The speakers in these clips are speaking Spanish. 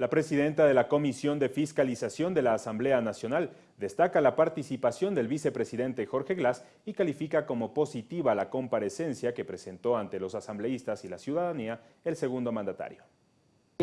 La presidenta de la Comisión de Fiscalización de la Asamblea Nacional destaca la participación del vicepresidente Jorge Glass y califica como positiva la comparecencia que presentó ante los asambleístas y la ciudadanía el segundo mandatario.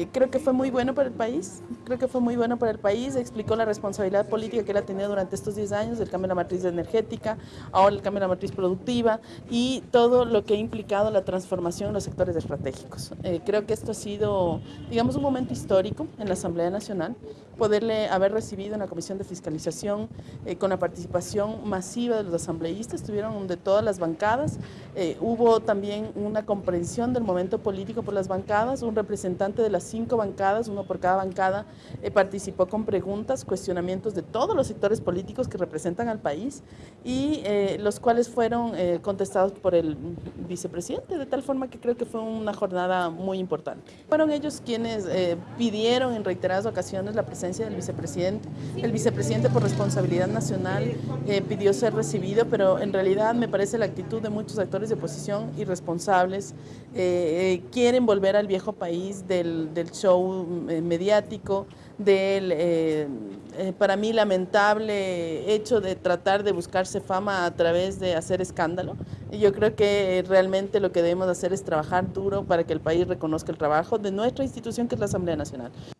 Creo que fue muy bueno para el país, creo que fue muy bueno para el país, explicó la responsabilidad política que él ha tenido durante estos 10 años, el cambio de la matriz energética, ahora el cambio de la matriz productiva y todo lo que ha implicado la transformación en los sectores estratégicos. Eh, creo que esto ha sido, digamos, un momento histórico en la Asamblea Nacional, poderle haber recibido en la Comisión de Fiscalización eh, con la participación masiva de los asambleístas, estuvieron de todas las bancadas, eh, hubo también una comprensión del momento político por las bancadas, un representante de las cinco bancadas, uno por cada bancada, eh, participó con preguntas, cuestionamientos de todos los sectores políticos que representan al país y eh, los cuales fueron eh, contestados por el vicepresidente, de tal forma que creo que fue una jornada muy importante. Fueron ellos quienes pidieron en reiteradas ocasiones la presencia del vicepresidente. El vicepresidente por responsabilidad nacional pidió ser recibido, pero en realidad me parece la actitud de muchos actores de oposición irresponsables, quieren volver al viejo país del del show eh, mediático, del, eh, eh, para mí, lamentable hecho de tratar de buscarse fama a través de hacer escándalo. Yo creo que realmente lo que debemos hacer es trabajar duro para que el país reconozca el trabajo de nuestra institución, que es la Asamblea Nacional.